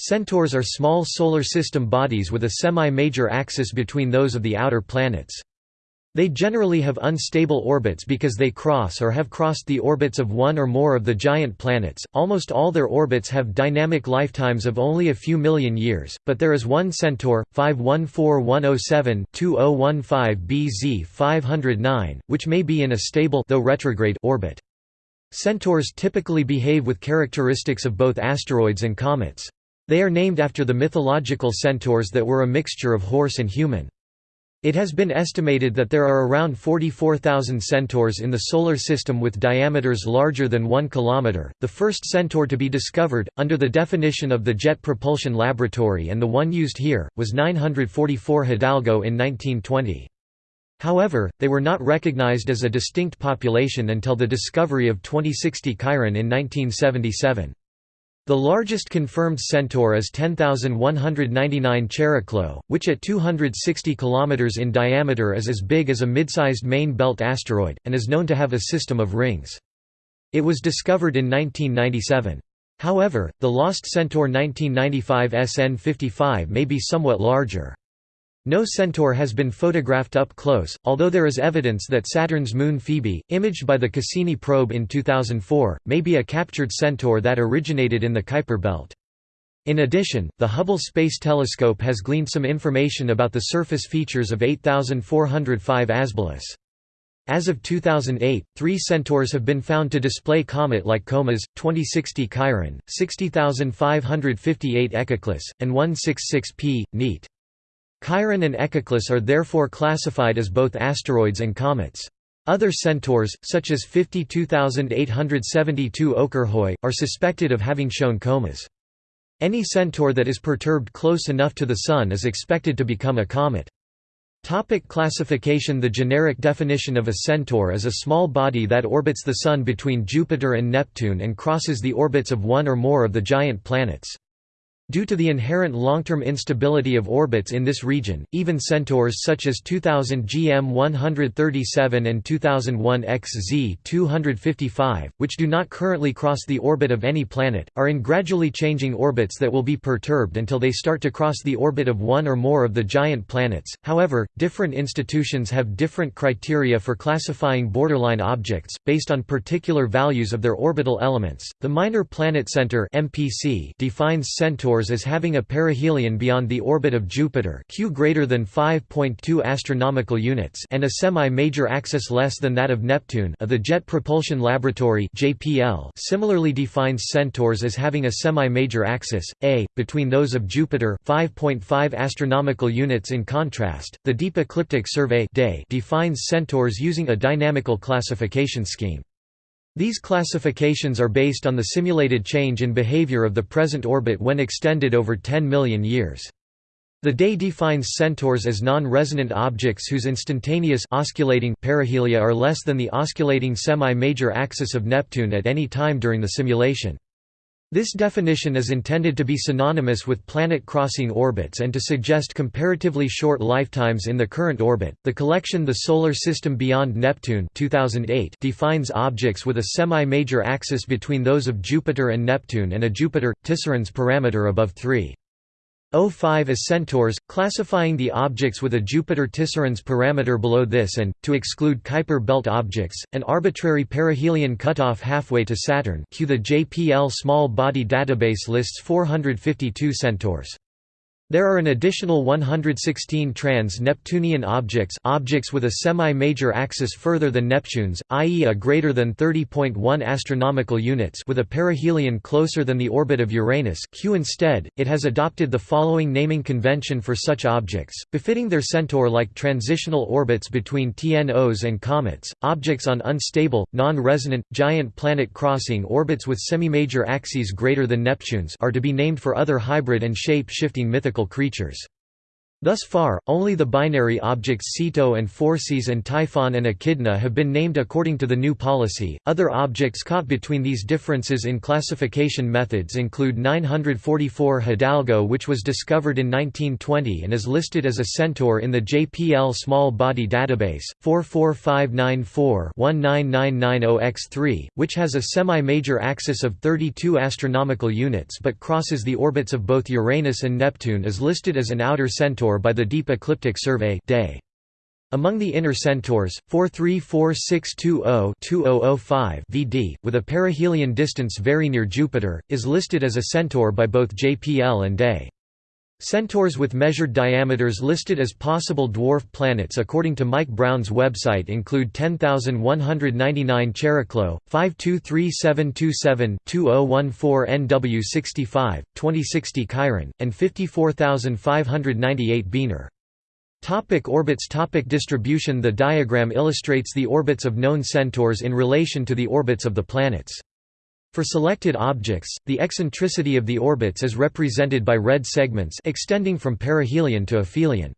Centaurs are small solar system bodies with a semi-major axis between those of the outer planets. They generally have unstable orbits because they cross or have crossed the orbits of one or more of the giant planets. Almost all their orbits have dynamic lifetimes of only a few million years, but there is one Centaur, 514107-2015 BZ 509, which may be in a stable though retrograde orbit. Centaurs typically behave with characteristics of both asteroids and comets. They are named after the mythological centaurs that were a mixture of horse and human. It has been estimated that there are around 44,000 centaurs in the Solar System with diameters larger than 1 km. The first centaur to be discovered, under the definition of the Jet Propulsion Laboratory and the one used here, was 944 Hidalgo in 1920. However, they were not recognized as a distinct population until the discovery of 2060 Chiron in 1977. The largest confirmed centaur is 10,199 Chariklo, which at 260 km in diameter is as big as a mid-sized main belt asteroid, and is known to have a system of rings. It was discovered in 1997. However, the lost Centaur 1995 SN 55 may be somewhat larger. No centaur has been photographed up close, although there is evidence that Saturn's moon Phoebe, imaged by the Cassini probe in 2004, may be a captured centaur that originated in the Kuiper belt. In addition, the Hubble Space Telescope has gleaned some information about the surface features of 8405 Asbolus. As of 2008, three centaurs have been found to display comet-like comas, 2060 Chiron, 60558 Echeclus, and 166p, neat. Chiron and Echeclus are therefore classified as both asteroids and comets. Other centaurs, such as 52872 Okyrhoe, are suspected of having shown comas. Any centaur that is perturbed close enough to the Sun is expected to become a comet. Topic classification The generic definition of a centaur is a small body that orbits the Sun between Jupiter and Neptune and crosses the orbits of one or more of the giant planets. Due to the inherent long-term instability of orbits in this region, even centaurs such as 2000 GM 137 and 2001 XZ 255, which do not currently cross the orbit of any planet, are in gradually changing orbits that will be perturbed until they start to cross the orbit of one or more of the giant planets. However, different institutions have different criteria for classifying borderline objects based on particular values of their orbital elements. The Minor Planet Center (MPC) defines centaurs as having a perihelion beyond the orbit of Jupiter Q greater than 5.2 astronomical units and a semi-major axis less than that of Neptune of the Jet Propulsion Laboratory JPL similarly defines centaurs as having a semi-major axis, a, between those of Jupiter 5.5 astronomical units in contrast, the Deep Ecliptic Survey defines centaurs using a dynamical classification scheme. These classifications are based on the simulated change in behavior of the present orbit when extended over 10 million years. The day defines centaurs as non-resonant objects whose instantaneous osculating perihelia are less than the osculating semi-major axis of Neptune at any time during the simulation. This definition is intended to be synonymous with planet-crossing orbits and to suggest comparatively short lifetimes in the current orbit. The collection The Solar System Beyond Neptune 2008 defines objects with a semi-major axis between those of Jupiter and Neptune and a Jupiter Tisserand's parameter above 3. O5 as centaurs, classifying the objects with a Jupiter-Tisserand's parameter below this and, to exclude Kuiper belt objects, an arbitrary perihelion cutoff halfway to Saturn Q the JPL Small Body Database lists 452 centaurs. There are an additional 116 trans-Neptunian objects objects with a semi-major axis further than Neptune's, i.e. a greater than 30.1 astronomical units with a perihelion closer than the orbit of Uranus Q. Instead, it has adopted the following naming convention for such objects, befitting their centaur-like transitional orbits between TNOs and comets, objects on unstable, non-resonant, giant planet-crossing orbits with semi-major axes greater than Neptune's are to be named for other hybrid and shape-shifting mythical creatures. Thus far, only the binary objects Ceto and Phorcys and Typhon and Echidna have been named according to the new policy. Other objects caught between these differences in classification methods include 944 Hidalgo, which was discovered in 1920 and is listed as a centaur in the JPL Small Body Database, 44594-19990X3, which has a semi-major axis of 32 astronomical units but crosses the orbits of both Uranus and Neptune is listed as an outer centaur by the Deep Ecliptic Survey day. Among the inner centaurs, 434620-2005 VD, with a perihelion distance very near Jupiter, is listed as a centaur by both JPL and DAY. Centaurs with measured diameters listed as possible dwarf planets according to Mike Brown's website include 10199 Chariklo, 523727-2014 NW65, 2060 Chiron, and 54598 Bienor. Topic orbits Topic Distribution The diagram illustrates the orbits of known centaurs in relation to the orbits of the planets. For selected objects, the eccentricity of the orbits is represented by red segments extending from perihelion to aphelion.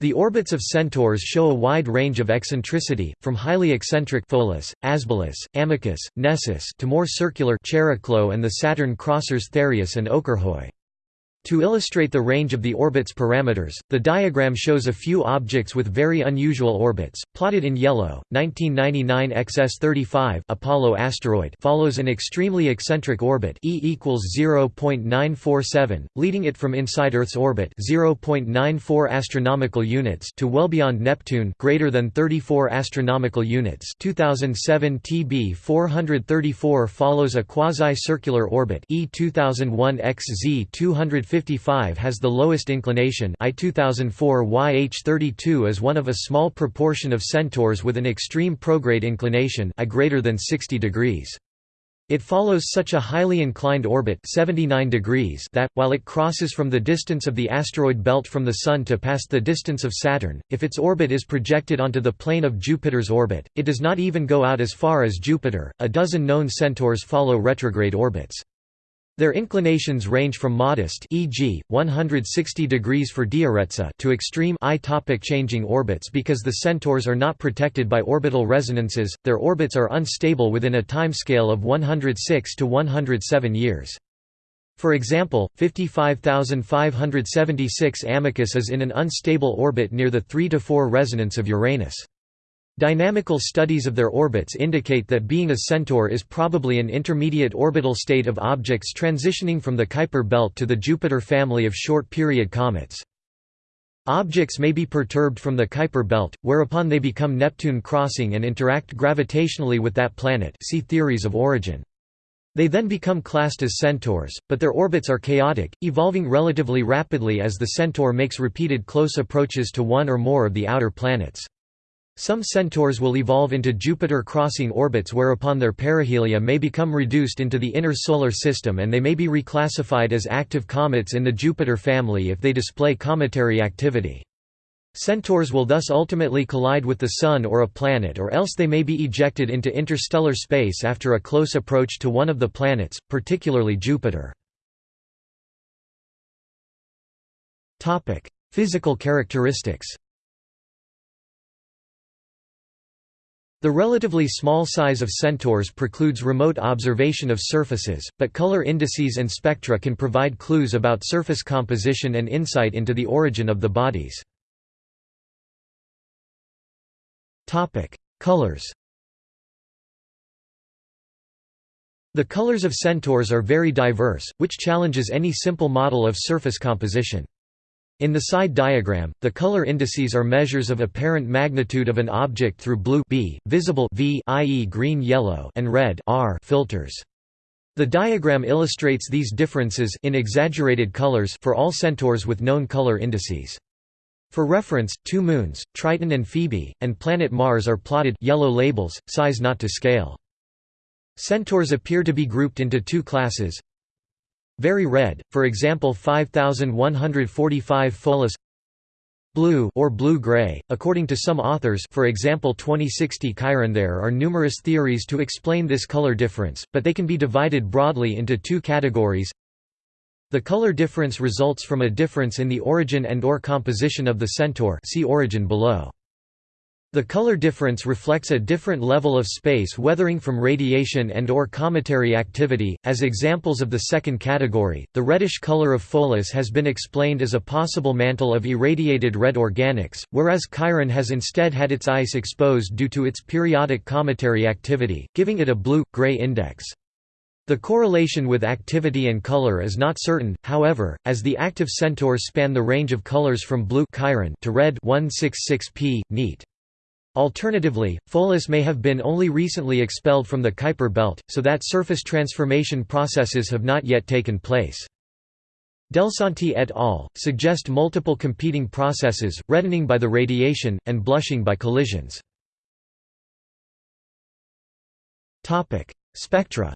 The orbits of centaurs show a wide range of eccentricity, from highly eccentric Pholus, Asbolus, Amycus, Nessus to more circular Chariklo and the Saturn crossers Thereus and Okyrhoe. To illustrate the range of the orbit's parameters, the diagram shows a few objects with very unusual orbits, plotted in yellow. 1999 XS35 Apollo asteroid follows an extremely eccentric orbit E equals 0.947, leading it from inside Earth's orbit 0.94 astronomical units to well beyond Neptune greater than 34 astronomical units. 2007 TB 434 follows a quasi-circular orbit E 2001 XZ 250 55 has the lowest inclination I 2004 YH32 is one of a small proportion of centaurs with an extreme prograde inclination I greater than 60 degrees. It follows such a highly inclined orbit 79 degrees that, while it crosses from the distance of the asteroid belt from the Sun to past the distance of Saturn, if its orbit is projected onto the plane of Jupiter's orbit, it does not even go out as far as Jupiter. A dozen known centaurs follow retrograde orbits. Their inclinations range from modest e.g., 160 degrees for Dioretsa to extreme I topic changing orbits because the centaurs are not protected by orbital resonances, their orbits are unstable within a timescale of 106 to 107 years. For example, 55576 Amycus is in an unstable orbit near the 3 to 4 resonance of Uranus. Dynamical studies of their orbits indicate that being a centaur is probably an intermediate orbital state of objects transitioning from the Kuiper belt to the Jupiter family of short-period comets. Objects may be perturbed from the Kuiper belt, whereupon they become Neptune crossing and interact gravitationally with that planet see theories of origin. They then become classed as centaurs, but their orbits are chaotic, evolving relatively rapidly as the centaur makes repeated close approaches to one or more of the outer planets. Some centaurs will evolve into Jupiter-crossing orbits whereupon their perihelia may become reduced into the inner solar system and they may be reclassified as active comets in the Jupiter family if they display cometary activity. Centaurs will thus ultimately collide with the Sun or a planet or else they may be ejected into interstellar space after a close approach to one of the planets, particularly Jupiter. Physical characteristics The relatively small size of centaurs precludes remote observation of surfaces, but color indices and spectra can provide clues about surface composition and insight into the origin of the bodies. Colors The colors of centaurs are very diverse, which challenges any simple model of surface composition. In the side diagram, the color indices are measures of apparent magnitude of an object through blue B, visible V i.e. green-yellow and red R filters. The diagram illustrates these differences in exaggerated colors for all centaurs with known color indices. For reference, two moons, Triton and Phoebe, and planet Mars are plotted yellow labels, size not to scale. Centaurs appear to be grouped into two classes, very red, for example 5145 Pholus Blue or blue-gray, according to some authors for example 2060 Chiron. There are numerous theories to explain this color difference, but they can be divided broadly into two categories. The color difference results from a difference in the origin and or composition of the centaur see origin below. The color difference reflects a different level of space weathering from radiation and or cometary activity. As examples of the second category, the reddish color of Pholus has been explained as a possible mantle of irradiated red organics, whereas Chiron has instead had its ice exposed due to its periodic cometary activity, giving it a blue-gray index. The correlation with activity and color is not certain, however, as the active centaurs span the range of colors from blue Chiron to red 166p, neat. Alternatively, Pholus may have been only recently expelled from the Kuiper belt, so that surface transformation processes have not yet taken place. Delsanti et al. suggest multiple competing processes, reddening by the radiation, and blushing by collisions. Spectra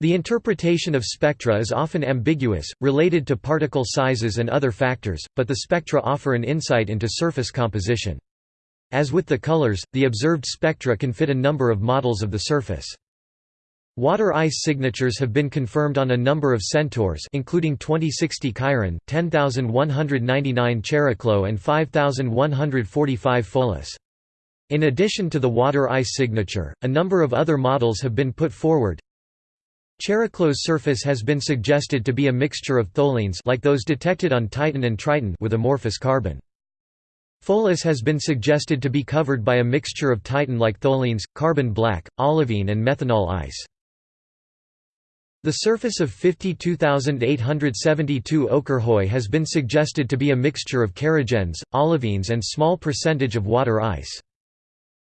The interpretation of spectra is often ambiguous, related to particle sizes and other factors, but the spectra offer an insight into surface composition. As with the colors, the observed spectra can fit a number of models of the surface. Water ice signatures have been confirmed on a number of centaurs including 2060 Chiron, 10199 Chariklo and 5145 Pholus. In addition to the water ice signature, a number of other models have been put forward, Chariklo's surface has been suggested to be a mixture of tholins like those detected on Titan and Triton with amorphous carbon. Pholus has been suggested to be covered by a mixture of Titan-like tholins, carbon black, olivine and methanol ice. The surface of 52872 Okyrhoe has been suggested to be a mixture of kerogens, olivines and small percentage of water ice.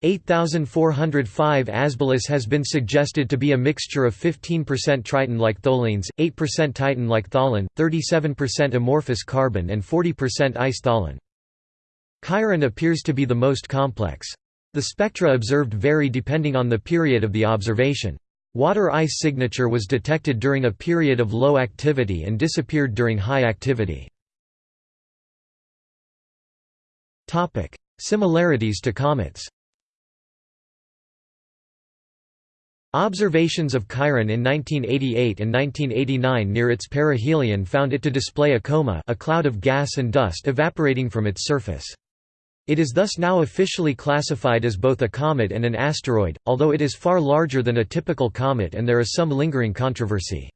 8405 Asbolus has been suggested to be a mixture of 15% Triton-like tholins, 8% Titan-like tholin, 37% amorphous carbon and 40% ice tholin. Chiron appears to be the most complex. The spectra observed vary depending on the period of the observation. Water ice signature was detected during a period of low activity and disappeared during high activity. Similarities to comets Observations of Chiron in 1988 and 1989 near its perihelion found it to display a coma a cloud of gas and dust evaporating from its surface. It is thus now officially classified as both a comet and an asteroid, although it is far larger than a typical comet and there is some lingering controversy.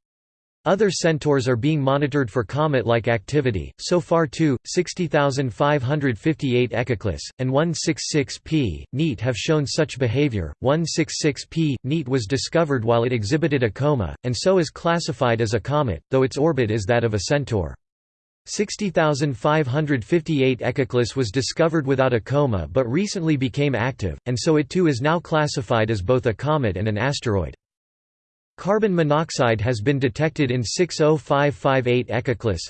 Other centaurs are being monitored for comet-like activity, so far two, 60,558 Echeclus, and 166p, NEAT have shown such behavior. 166p, NEAT was discovered while it exhibited a coma, and so is classified as a comet, though its orbit is that of a centaur. 60,558 Echeclus was discovered without a coma but recently became active, and so it too is now classified as both a comet and an asteroid. Carbon monoxide has been detected in 60558 Echeclus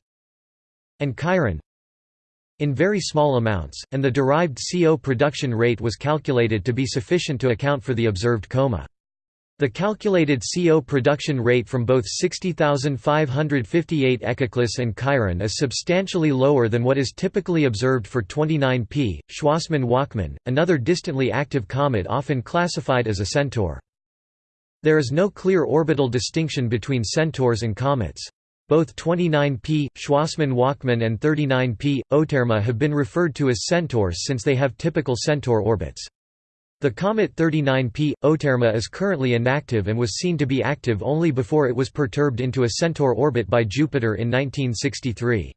and Chiron in very small amounts, and the derived CO production rate was calculated to be sufficient to account for the observed coma. The calculated CO production rate from both 60,558 Echeclus and Chiron is substantially lower than what is typically observed for 29P. Schwassmann-Wachmann, another distantly active comet often classified as a centaur. There is no clear orbital distinction between centaurs and comets. Both 29P, Schwassmann-Wachmann and 39P, Oterma have been referred to as centaurs since they have typical centaur orbits. The comet 39P, Oterma is currently inactive and was seen to be active only before it was perturbed into a centaur orbit by Jupiter in 1963.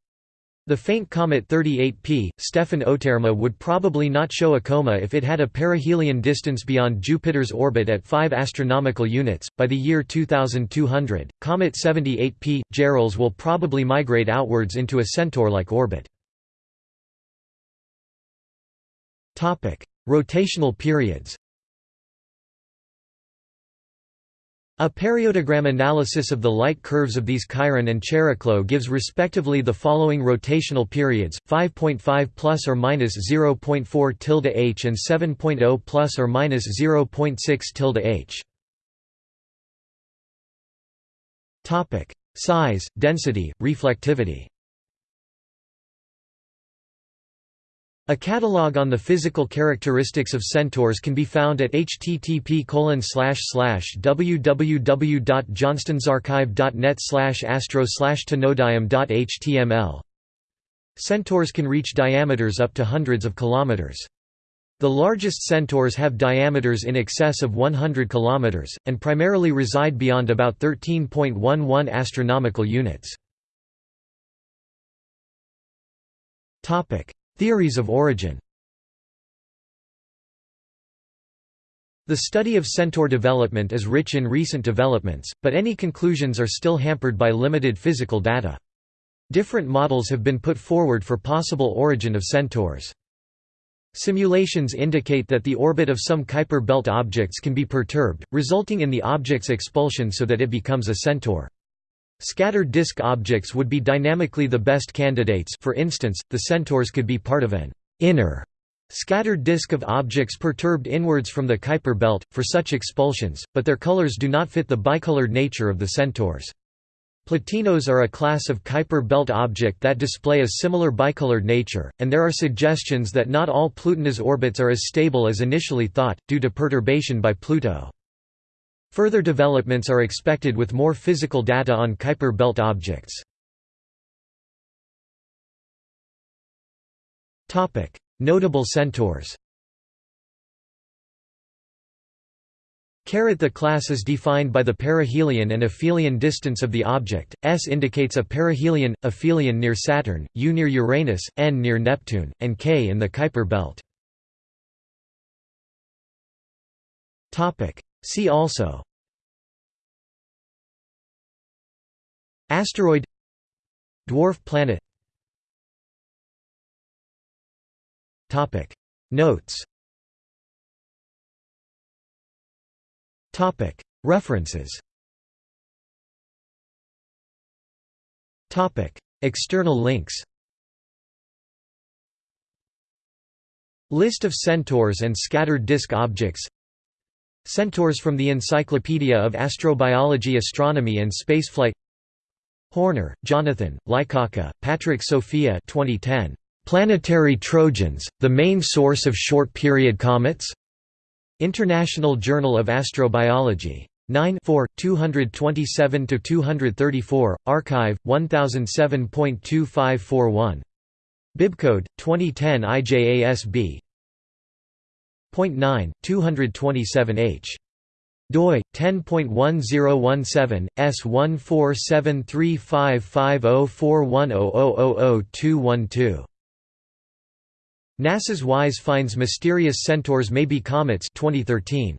The faint comet 38P, Stephan Oterma would probably not show a coma if it had a perihelion distance beyond Jupiter's orbit at 5 astronomical units. By the year 2200, comet 78P, Gehrels will probably migrate outwards into a centaur-like orbit. Topic: Rotational periods. A periodogram analysis of the light curves of these Chiron and Chariklo gives respectively the following rotational periods: 5.5 plus or minus 0.4 tilde h and 7.0 plus or minus 0.6 tilde h. Topic: Size, density, reflectivity. A catalog on the physical characteristics of centaurs can be found at http www.johnstonsarchive.net astro tenodium.html. Centaurs can reach diameters up to hundreds of kilometers. The largest centaurs have diameters in excess of 100 km, and primarily reside beyond about 13.11 astronomical units. Theories of origin The study of centaur development is rich in recent developments, but any conclusions are still hampered by limited physical data. Different models have been put forward for possible origin of centaurs. Simulations indicate that the orbit of some Kuiper belt objects can be perturbed, resulting in the object's expulsion so that it becomes a centaur. Scattered disk objects would be dynamically the best candidates for instance, the centaurs could be part of an inner scattered disk of objects perturbed inwards from the Kuiper belt, for such expulsions, but their colors do not fit the bicolored nature of the centaurs. Plutinos are a class of Kuiper belt object that display a similar bicolored nature, and there are suggestions that not all Plutinos orbits are as stable as initially thought, due to perturbation by Pluto. Further developments are expected with more physical data on Kuiper belt objects. Notable centaurs Carat The class is defined by the perihelion and aphelion distance of the object, S indicates a perihelion, aphelion near Saturn, U near Uranus, N near Neptune, and K in the Kuiper belt. See also Asteroid Dwarf planet Topic. Notes Topic. References Topic. External links List of centaurs and scattered disk objects Centaurs from the Encyclopedia of Astrobiology Astronomy and Spaceflight Horner, Jonathan, Lykawka, Patryk Sofia 2010. Planetary Trojans, the main source of short-period comets? International Journal of Astrobiology. 9 227–234, archive, 1007.2541. Bibcode, 2010 IJASB. 9, 227h doi 10.1017 S14735504100000212 NASA's WISE finds mysterious centaurs may be comets 2013